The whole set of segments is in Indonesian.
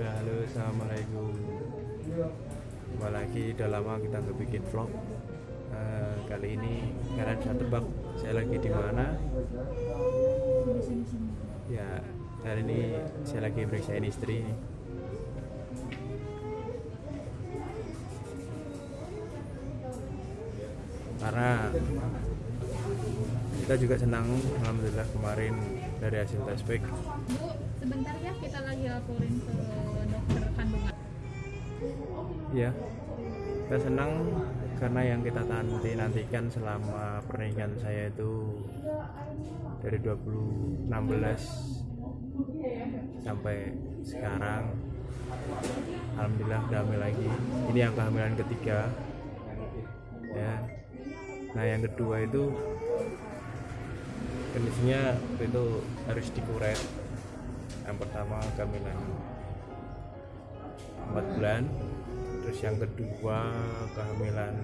Halo, assalamualaikum. Kembali lagi, udah lama kita nggak bikin vlog. Eh, kali ini kalian bisa tebak saya lagi di mana? Ya, hari ini saya lagi periksain istri. Karena kita juga senang, alhamdulillah kemarin dari hasil tes pack Bu, sebentar ya kita lagi laporin ke dokter kandungan. Ya, kita senang karena yang kita nanti nantikan selama pernikahan saya itu dari 2016 sampai sekarang. Alhamdulillah udah hamil lagi. Ini yang kehamilan ketiga. Ya nah yang kedua itu kondisinya itu harus dikuret yang pertama kehamilan 4 bulan. Terus yang kedua kehamilan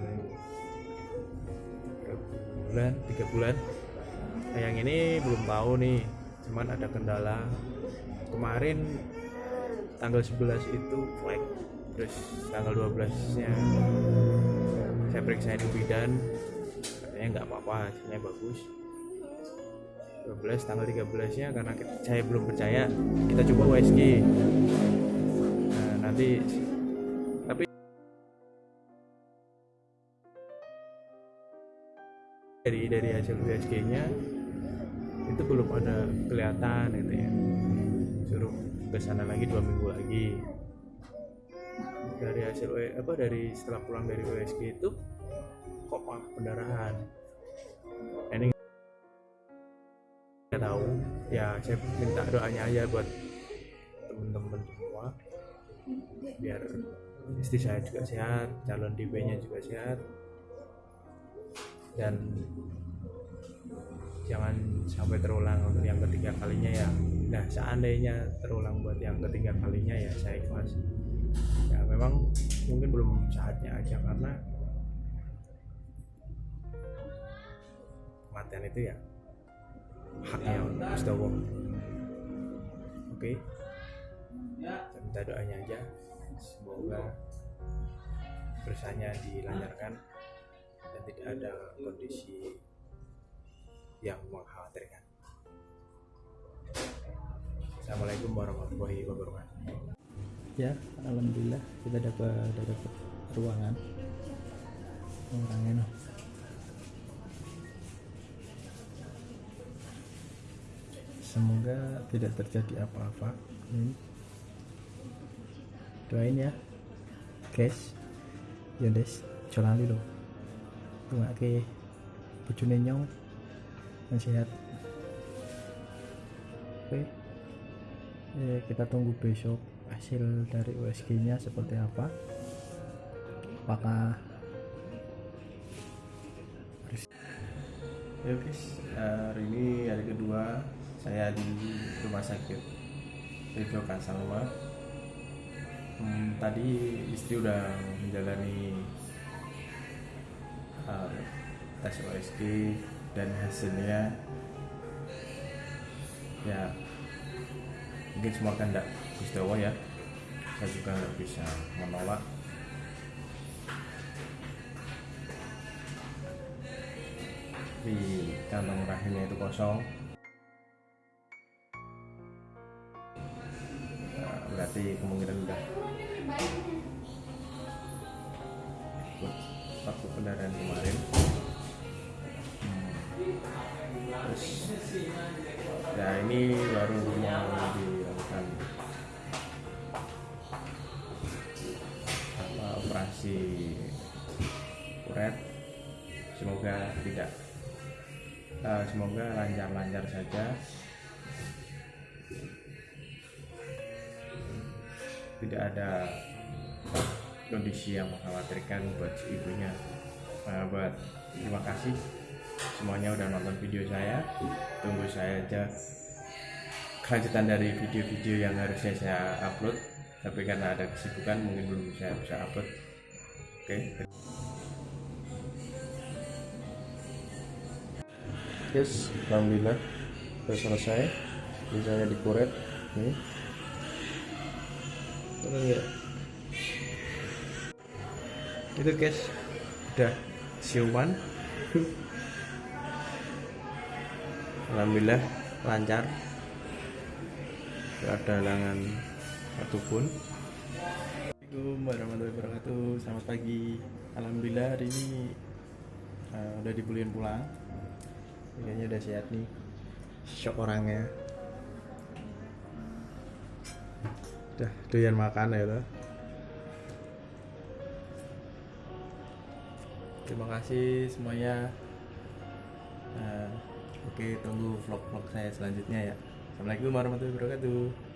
tiga bulan tiga bulan. Nah, yang ini belum tahu nih cuman ada kendala. Kemarin tanggal 11 itu flag terus tanggal 12 nya saya periksain bidan katanya nggak apa-apa hasilnya bagus. 12 tanggal 13 nya karena saya belum percaya kita coba USG nah, nanti. Tapi dari dari hasil USG nya itu belum ada kelihatan gitu ya. Suruh ke sana lagi dua minggu lagi dari hasil apa dari setelah pulang dari USG itu kok pendarahan. Ini nggak tahu. Ya saya minta doanya aja buat temen-temen semua. Biar istri saya juga sehat calon DB nya juga sehat. Dan jangan sampai terulang untuk yang ketiga kalinya ya. Nah seandainya terulang buat yang ketiga kalinya ya saya ikhlas memang mungkin belum saatnya aja karena kematian itu ya haknya Gusti Allah oke. Saya minta doanya aja. Semoga bersanya dilancarkan dan tidak ada kondisi yang mengkhawatirkan. Assalamualaikum warahmatullahi wabarakatuh ya alhamdulillah kita dapat dapat ruangan. Noh semoga tidak terjadi apa-apa. Hmm. doain ya guys. Ya des. Jolali lo tunggu ke bojone nyong. Yang sehat. Oke. Eh, kita tunggu besok hasil dari USG nya seperti apa apakah Ya guys, hari ini hari kedua saya di rumah sakit Ridho Kasalma. Hmm, tadi istri udah menjalani uh, tes OSG dan hasilnya ya mungkin semua kehendak Gusti Allah ya. Saya juga nggak bisa menolak. Di kantong rahimnya itu kosong. Nah, berarti kemungkinan udah. Waktu kendaraan kemarin tidak. Eh, semoga lancar-lancar saja. Tidak ada kondisi yang mengkhawatirkan buat si ibunya. Eh, buat terima kasih. Semuanya udah nonton video saya. Tunggu saya aja kelanjutan dari video-video yang harusnya saya upload. Tapi karena ada kesibukan mungkin belum saya bisa upload. Oke Yes, alhamdulillah sudah selesai. Ini saya dikuret nih. Ya. Itu guys, udah siuman. Alhamdulillah lancar. Gak ada halangan satupun. Assalamualaikum warahmatullahi wabarakatuh. Selamat pagi. Alhamdulillah hari ini eh, udah dibolehin pulang. Kayaknya udah sehat nih. Shock orangnya. Udah doyan makan ya lo. Terima kasih semuanya. Eh, oke, tunggu vlog-vlog saya selanjutnya ya. Assalamualaikum warahmatullahi wabarakatuh.